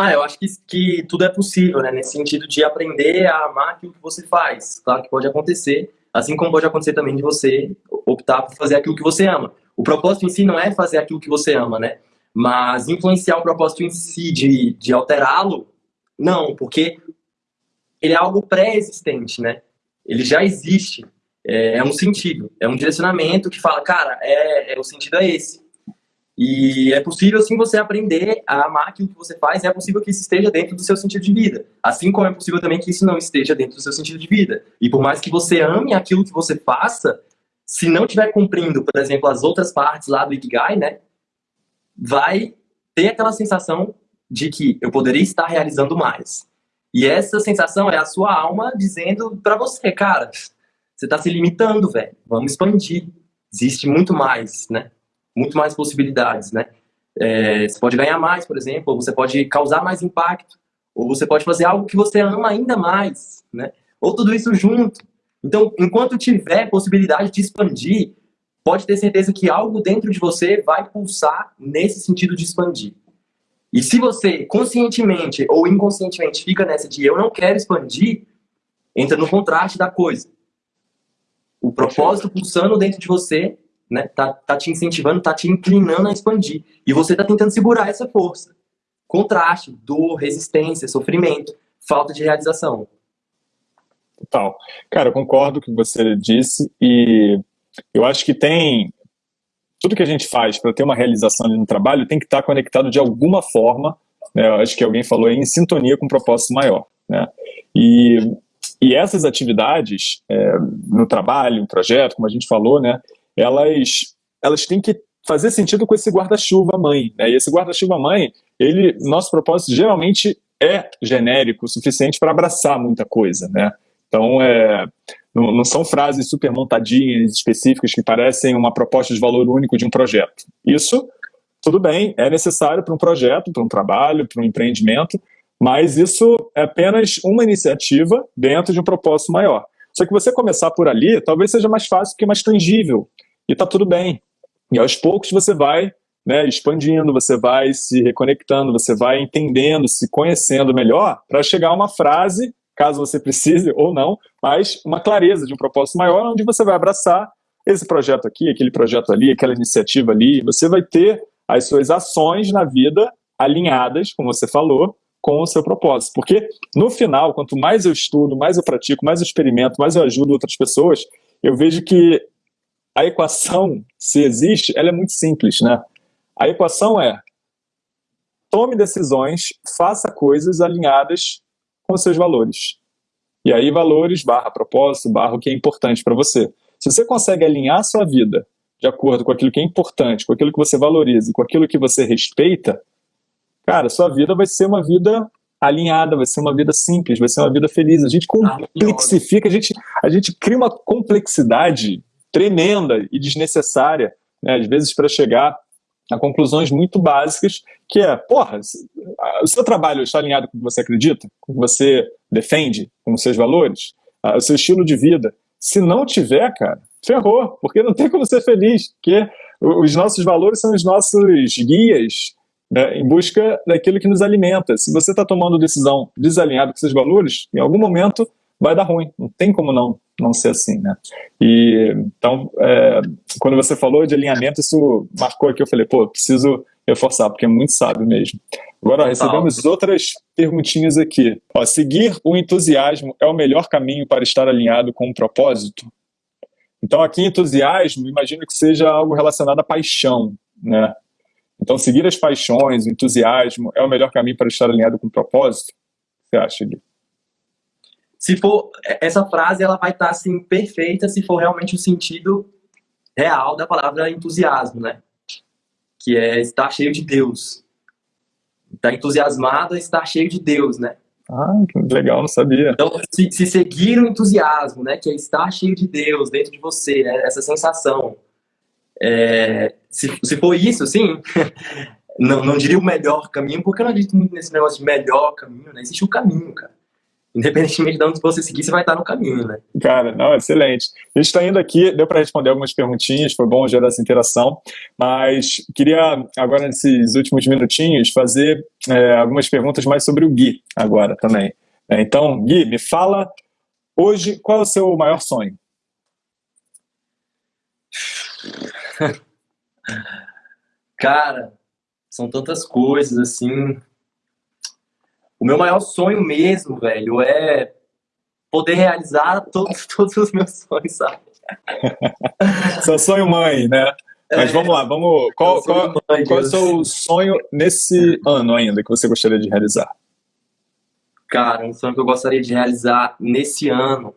Ah, eu acho que, que tudo é possível, né? Nesse sentido de aprender a amar aquilo que você faz. Claro que pode acontecer, assim como pode acontecer também de você optar por fazer aquilo que você ama. O propósito em si não é fazer aquilo que você ama, né? Mas influenciar o propósito em si, de, de alterá-lo, não, porque ele é algo pré-existente, né? Ele já existe. É, é, um sentido, é um direcionamento que fala, cara, é, é o sentido é esse. E é possível, sim, você aprender a amar aquilo que você faz, é possível que isso esteja dentro do seu sentido de vida. Assim como é possível também que isso não esteja dentro do seu sentido de vida. E por mais que você ame aquilo que você faça, se não estiver cumprindo, por exemplo, as outras partes lá do Ikigai, né, vai ter aquela sensação de que eu poderia estar realizando mais. E essa sensação é a sua alma dizendo para você, cara, você está se limitando, velho. Vamos expandir. Existe muito mais, né? Muito mais possibilidades, né? É, você pode ganhar mais, por exemplo, ou você pode causar mais impacto, ou você pode fazer algo que você ama ainda mais, né? Ou tudo isso junto. Então, enquanto tiver possibilidade de expandir, pode ter certeza que algo dentro de você vai pulsar nesse sentido de expandir. E se você conscientemente ou inconscientemente fica nessa de eu não quero expandir, entra no contraste da coisa. O propósito pulsando dentro de você né? Tá, tá te incentivando, tá te inclinando a expandir. E você tá tentando segurar essa força. Contraste, dor, resistência, sofrimento, falta de realização. Total. Cara, eu concordo com o que você disse e eu acho que tem tudo que a gente faz para ter uma realização no trabalho tem que estar tá conectado de alguma forma, né? eu acho que alguém falou aí, em sintonia com um propósito maior. Né? E, e essas atividades é, no trabalho, no projeto, como a gente falou, né, elas, elas têm que fazer sentido com esse guarda-chuva mãe. Né? E esse guarda-chuva mãe, ele, nosso propósito geralmente é genérico o suficiente para abraçar muita coisa, né? Então, é, não, não, são frases super montadinhas, específicas, que parecem uma proposta de valor único de um projeto. Isso, tudo bem, é necessário para um projeto, para um trabalho, para um empreendimento, mas isso é apenas uma iniciativa dentro de um propósito maior. Só que você começar por ali, talvez seja mais fácil porque é mais tangível e tá tudo bem. E aos poucos você vai né, expandindo, você vai se reconectando, você vai entendendo, se conhecendo melhor para chegar a uma frase, caso você precise ou não, mas uma clareza de um propósito maior, onde você vai abraçar esse projeto aqui, aquele projeto ali, aquela iniciativa ali, você vai ter as suas ações na vida alinhadas, como você falou, com o seu propósito. Porque, no final, quanto mais eu estudo, mais eu pratico, mais eu experimento, mais eu ajudo outras pessoas, eu vejo que a equação, se existe, ela é muito simples, né? A equação é tome decisões, faça coisas alinhadas com os seus valores. E aí valores barra propósito, barra o que é importante para você. Se você consegue alinhar a sua vida de acordo com aquilo que é importante, com aquilo que você valoriza, com aquilo que você respeita, cara, sua vida vai ser uma vida alinhada, vai ser uma vida simples, vai ser uma vida feliz. A gente complexifica, a gente, a gente cria uma complexidade tremenda e desnecessária, né, às vezes para chegar a conclusões muito básicas, que é, porra, o seu trabalho está alinhado com o que você acredita, com o que você defende, com os seus valores, o seu estilo de vida. Se não tiver, cara, ferrou, porque não tem como ser feliz, porque os nossos valores são os nossos guias né, em busca daquilo que nos alimenta. Se você está tomando decisão desalinhada com esses valores, em algum momento vai dar ruim, não tem como não, não ser assim, né? E, então, é, quando você falou de alinhamento, isso marcou aqui, eu falei, pô, preciso reforçar, porque é muito sábio mesmo. Agora, ó, recebemos outras perguntinhas aqui. Ó, seguir o entusiasmo é o melhor caminho para estar alinhado com o propósito? Então, aqui, entusiasmo, imagino que seja algo relacionado à paixão, né? Então, seguir as paixões, o entusiasmo, é o melhor caminho para estar alinhado com o propósito? O que você acha, Gui? Se for, essa frase ela vai estar assim perfeita se for realmente o sentido real da palavra entusiasmo, né? Que é estar cheio de Deus. Estar entusiasmado é estar cheio de Deus, né? Ah, que legal, não sabia. Então, se, se, seguir o entusiasmo, né, que é estar cheio de Deus dentro de você, né, essa sensação, é, se, se for isso, sim, não, não diria o melhor caminho, porque eu não acredito muito nesse negócio de melhor caminho, né? Existe o um caminho, cara. Independentemente de onde você seguir, você vai estar no caminho, né? Cara, não, excelente. A gente está indo aqui, deu para responder algumas perguntinhas, foi bom gerar essa interação, mas queria agora, nesses últimos minutinhos, fazer é, algumas perguntas mais sobre o Gui agora também. É, então, Gui, me fala hoje qual é o seu maior sonho? Cara, são tantas coisas, assim. O meu maior sonho mesmo, velho, é poder realizar todos, todos os meus sonhos, sabe? Seu sonho mãe, né? Mas é, vamos lá, vamos. Qual, qual, mãe, qual é o seu sonho nesse ano ainda que você gostaria de realizar? Cara, um sonho que eu gostaria de realizar nesse ano.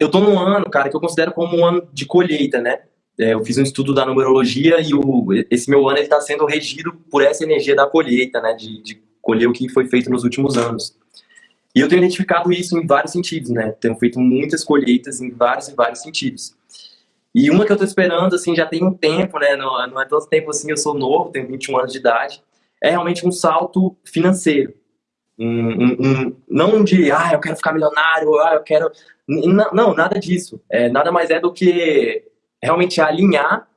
Eu tô num ano, cara, que eu considero como um ano de colheita, né? É, eu fiz um estudo da numerologia e o, esse meu ano está sendo regido por essa energia da colheita, né, de, de colher o que foi feito nos últimos anos. E eu tenho identificado isso em vários sentidos, né? Tenho feito muitas colheitas em vários e vários sentidos. E uma que eu estou esperando, assim, já tem um tempo, né? Não, não é tanto tempo assim, eu sou novo, tenho 21 anos de idade. É realmente um salto financeiro. Um, um, um, não de, ah, eu quero ficar milionário, ah, eu quero... Não, nada disso. É, nada mais é do que realmente alinhar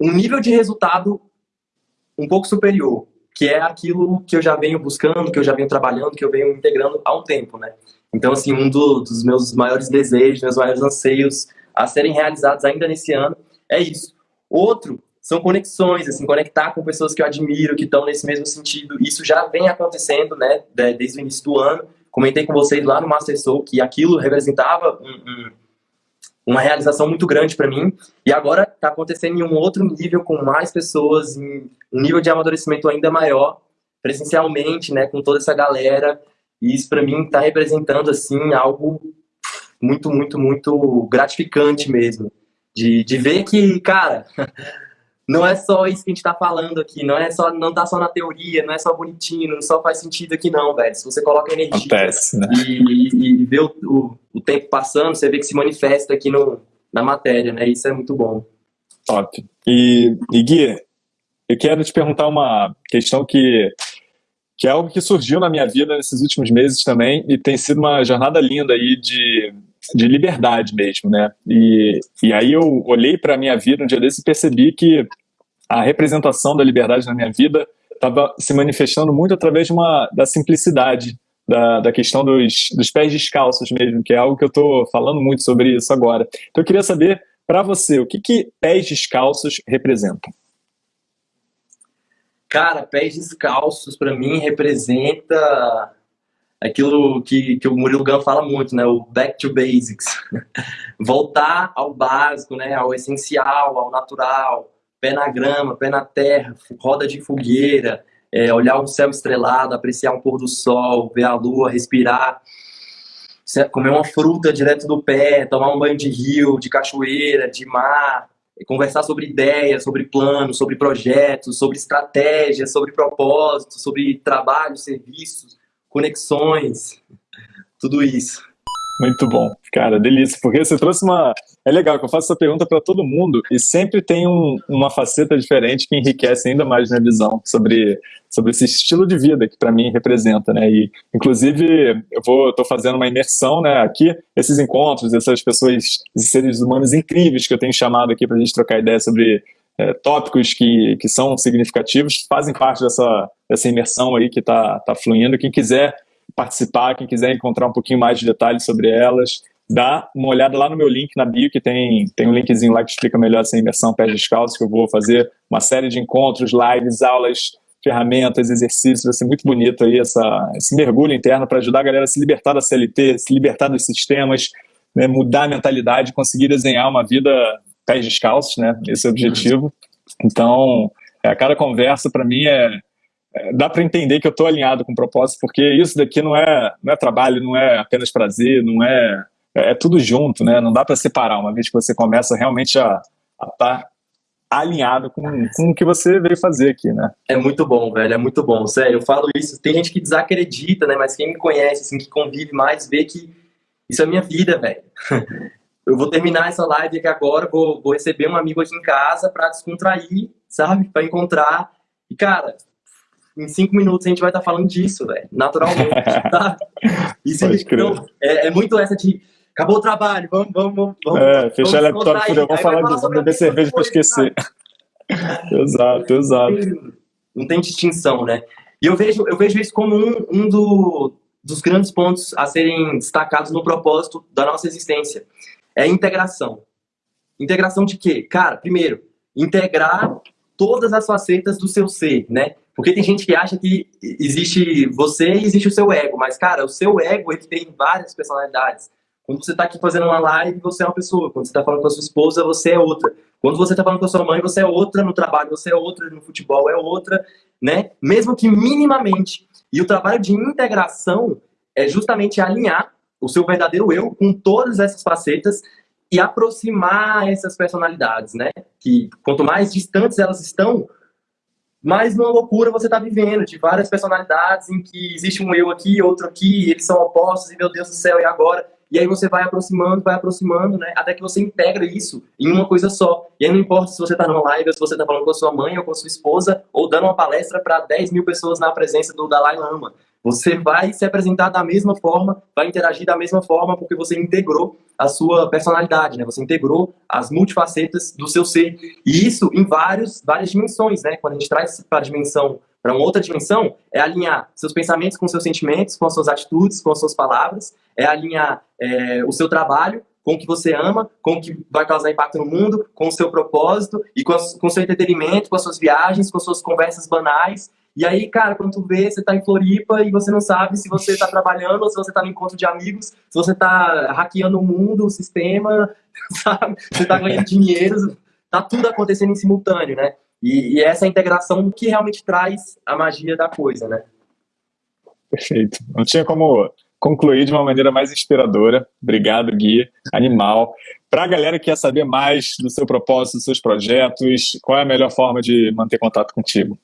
um nível de resultado um pouco superior, que é aquilo que eu já venho buscando, que eu já venho trabalhando, que eu venho integrando há um tempo, né? Então, assim, um do, dos meus maiores desejos, meus maiores anseios a serem realizados ainda nesse ano é isso. Outro são conexões, assim, conectar com pessoas que eu admiro, que estão nesse mesmo sentido. Isso já vem acontecendo, né, desde o início do ano. Comentei com vocês lá no Master Soul que aquilo representava um, um uma realização muito grande para mim. E agora está acontecendo em um outro nível, com mais pessoas, em um nível de amadurecimento ainda maior, presencialmente, né, com toda essa galera. E isso para mim está representando assim algo muito, muito, muito gratificante mesmo. De, de ver que, cara, não é só isso que a gente tá falando aqui, não é só, não tá só na teoria, não é só bonitinho, não só faz sentido aqui não, velho. Se você coloca energia Acontece, né? e, e, e vê o, o, o, tempo passando, você vê que se manifesta aqui no, na matéria, né? Isso é muito bom. Top. E, e Gui, eu quero te perguntar uma questão que, que é algo que surgiu na minha vida nesses últimos meses também e tem sido uma jornada linda aí de, de liberdade mesmo, né? E, e aí eu olhei para a minha vida um dia desse e percebi que a representação da liberdade na minha vida estava se manifestando muito através de uma, da simplicidade, da, da questão dos, dos pés descalços mesmo, que é algo que eu estou falando muito sobre isso agora. Então eu queria saber, para você, o que, que pés descalços representam? Cara, pés descalços para mim representa aquilo que, que o Murilo Gun fala muito, né? O back to basics. Voltar ao básico, né? Ao essencial, ao natural pé na grama, pé na terra, roda de fogueira, é, olhar o céu estrelado, apreciar um pôr do sol, ver a lua, respirar, comer uma fruta direto do pé, tomar um banho de rio, de cachoeira, de mar, conversar sobre ideias, sobre planos, sobre projetos, sobre estratégias, sobre propósitos, sobre trabalho, serviços, conexões, tudo isso. Muito bom, cara, delícia, porque você trouxe uma... É legal que eu faço essa pergunta para todo mundo e sempre tem um, uma faceta diferente que enriquece ainda mais minha visão sobre, sobre esse estilo de vida que para mim representa, né? E, inclusive, eu vou, tô fazendo uma imersão, né, aqui, esses encontros, essas pessoas, esses seres humanos incríveis que eu tenho chamado aqui para a gente trocar ideia sobre é, tópicos que, que são significativos, fazem parte dessa, dessa imersão aí que está tá fluindo. Quem quiser participar, quem quiser encontrar um pouquinho mais de detalhes sobre elas, dá uma olhada lá no meu link na bio, que tem, tem um linkzinho lá que explica melhor essa imersão pés descalços, que eu vou fazer uma série de encontros, lives, aulas, ferramentas, exercícios, vai ser muito bonito aí essa, esse mergulho interno para ajudar a galera a se libertar da CLT, se libertar dos sistemas, né, mudar a mentalidade, conseguir desenhar uma vida pés descalços, né? Esse é o objetivo. Então, é, a cada conversa para mim é, é, dá para entender que eu estou alinhado com o propósito, porque isso daqui não é não é trabalho, não é apenas prazer, não é é, é tudo junto, né? Não dá para separar. Uma vez que você começa realmente a estar tá alinhado com, com o que você veio fazer aqui, né? É muito bom, velho, é muito bom. Sério, eu falo isso. Tem gente que desacredita, né? Mas quem me conhece, assim, que convive mais, vê que isso é minha vida, velho. Eu vou terminar essa live aqui agora, vou, vou receber um amigo aqui em casa para descontrair, sabe? Para encontrar. E, cara, em cinco minutos a gente vai estar tá falando disso, velho. Naturalmente, tá? Isso então, é, é, muito essa de acabou o trabalho, vamos, vamos, vamos. É, fechar o laptop, vamos falar disso, beber cerveja para esquecer. exato, exato. Não tem distinção, né? E eu vejo, eu vejo isso como um, um do, dos grandes pontos a serem destacados no propósito da nossa existência. É integração. Integração de quê? Cara, primeiro, integrar todas as facetas do seu ser, né? Porque tem gente que acha que existe você e existe o seu ego, mas, cara, o seu ego, ele tem várias personalidades. Quando você está aqui fazendo uma live, você é uma pessoa. Quando você está falando com a sua esposa, você é outra. Quando você está falando com a sua mãe, você é outra. No trabalho, você é outra. No futebol, é outra. Né? Mesmo que minimamente. E o trabalho de integração é justamente alinhar o seu verdadeiro eu com todas essas facetas e aproximar essas personalidades, né? Que quanto mais distantes elas estão, mais uma loucura você está vivendo, de várias personalidades em que existe um eu aqui, outro aqui, eles são opostos, e meu Deus do céu, e agora? E aí você vai aproximando, vai aproximando, né? Até que você integra isso em uma coisa só. E aí não importa se você está numa live, ou se você está falando com a sua mãe ou com a sua esposa, ou dando uma palestra para 10 mil pessoas na presença do Dalai Lama. Você vai se apresentar da mesma forma, vai interagir da mesma forma, porque você integrou a sua personalidade, né? Você integrou as multifacetas do seu ser. E isso em vários, várias dimensões, né? Quando a gente traz para a dimensão para uma outra dimensão, é alinhar seus pensamentos com seus sentimentos, com as suas atitudes, com as suas palavras, é alinhar é, o seu trabalho com o que você ama, com o que vai causar impacto no mundo, com o seu propósito e com, com o seu entretenimento, com as suas viagens, com as suas conversas banais. E aí, cara, quando tu vê, você tá em Floripa e você não sabe se você tá trabalhando ou se você tá no encontro de amigos, se você tá hackeando o mundo, o sistema, sabe? Você tá ganhando dinheiro, tá tudo acontecendo em simultâneo, né? E, e essa integração que realmente traz a magia da coisa, né? Perfeito. Não tinha como concluir de uma maneira mais inspiradora. Obrigado, Gui. Animal. Para a galera que quer saber mais do seu propósito, dos seus projetos, qual é a melhor forma de manter contato contigo?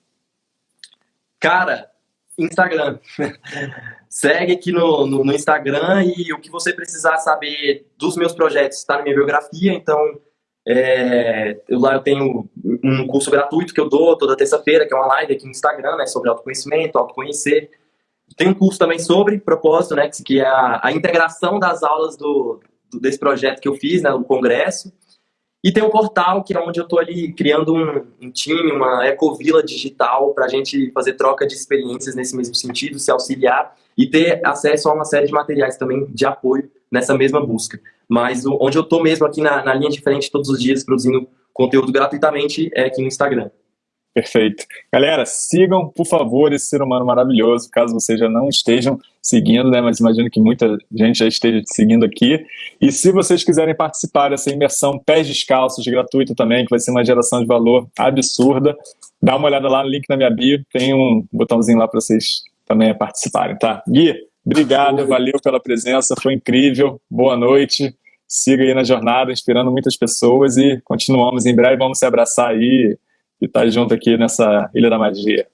Cara, Instagram. Segue aqui no, no, no, Instagram e o que você precisar saber dos meus projetos está na minha biografia, então é, eu, lá eu tenho um curso gratuito que eu dou toda terça-feira, que é uma live aqui no Instagram, né, sobre autoconhecimento, autoconhecer. Tem um curso também sobre propósito, né, que é a, a integração das aulas do, do, desse projeto que eu fiz, né, no congresso. E tem um portal que é onde eu estou ali criando um, um, time, uma ecovila digital para a gente fazer troca de experiências nesse mesmo sentido, se auxiliar e ter acesso a uma série de materiais também de apoio nessa mesma busca. Mas o, onde eu estou mesmo aqui na, na linha de frente todos os dias produzindo conteúdo gratuitamente é aqui no Instagram. Perfeito. Galera, sigam, por favor, esse ser humano maravilhoso, caso vocês já não estejam seguindo, né? Mas imagino que muita gente já esteja te seguindo aqui. E se vocês quiserem participar dessa imersão pés descalços gratuita também, que vai ser uma geração de valor absurda, dá uma olhada lá no link na minha bio, tem um botãozinho lá para vocês também participarem, tá? Gui, Obrigado, valeu pela presença, foi incrível. Boa noite. Siga aí na jornada, inspirando muitas pessoas e continuamos em breve. Vamos se abraçar aí e estar tá junto aqui nessa Ilha da Magia.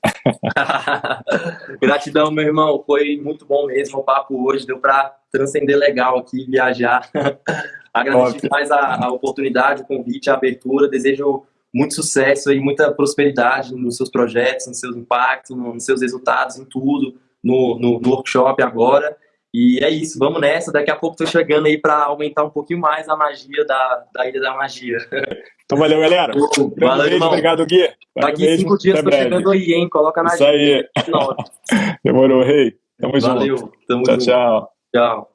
Gratidão, meu irmão. Foi muito bom mesmo o papo hoje. Deu para transcender legal aqui, viajar. Agradeço mais a, a oportunidade, o convite, a abertura. Desejo muito sucesso e muita prosperidade nos seus projetos, nos seus impactos, nos seus resultados, em tudo no, no, no workshop agora. E é isso, vamos nessa. Daqui a pouco tô chegando aí para aumentar um pouquinho mais a magia da, da Ilha da Magia. Então valeu, galera. Valeu, irmão. Obrigado, Gui. Daqui mesmo. cinco dias tô breve. chegando aí, hein? Coloca na Isso aí. Demorou, rei. Tamo valeu. junto. Tamo tchau, junto. tchau. Tchau.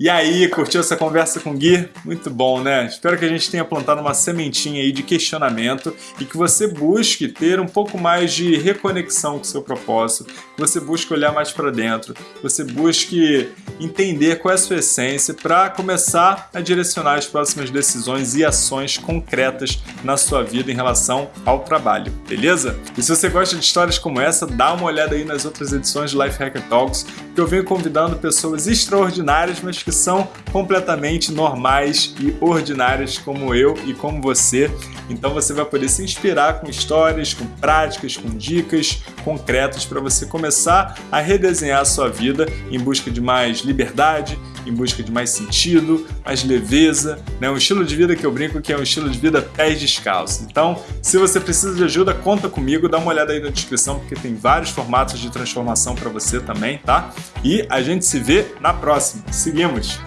E aí, curtiu essa conversa com o Gui? Muito bom, né? Espero que a gente tenha plantado uma sementinha aí de questionamento e que você busque ter um pouco mais de reconexão com o seu propósito, que você busque olhar mais para dentro, que você busque entender qual é a sua essência para começar a direcionar as próximas decisões e ações concretas na sua vida em relação ao trabalho, beleza? E se você gosta de histórias como essa, dá uma olhada aí nas outras edições de Life Hacker Talks, que eu venho convidando pessoas extraordinárias, mas que são completamente normais e ordinárias como eu e como você. Então você vai poder se inspirar com histórias, com práticas, com dicas concretas para você começar a redesenhar a sua vida em busca de mais liberdade, em busca de mais sentido, mais leveza, né? um estilo de vida que eu brinco que é um estilo de vida pés descalços. Então, se você precisa de ajuda, conta comigo, dá uma olhada aí na descrição porque tem vários formatos de transformação para você também, tá? E a gente se vê na próxima. Seguimos!